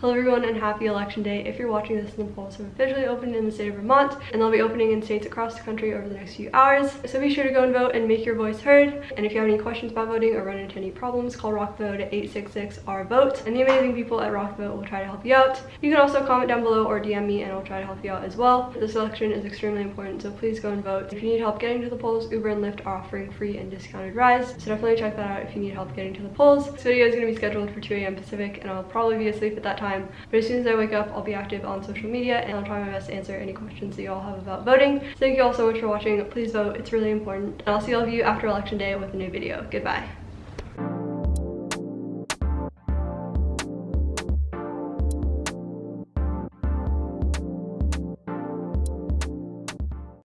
Hello everyone and happy election day. If you're watching this, the polls have officially opened in the state of Vermont and they'll be opening in states across the country over the next few hours. So be sure to go and vote and make your voice heard. And if you have any questions about voting or run into any problems, call RockVote at 866-R-VOTE and the amazing people at RockVote will try to help you out. You can also comment down below or DM me and I'll try to help you out as well. This election is extremely important, so please go and vote. If you need help getting to the polls, Uber and Lyft are offering free and discounted rides, so definitely check that out if you need help getting to the polls. This video is going to be scheduled for 2 a.m. Pacific and I'll probably be asleep at that time, but as soon as I wake up, I'll be active on social media and I'll try my best to answer any questions that you all have about voting. So thank you all so much for watching. Please vote. It's really important. And I'll see all of you after election day with a new video. Goodbye.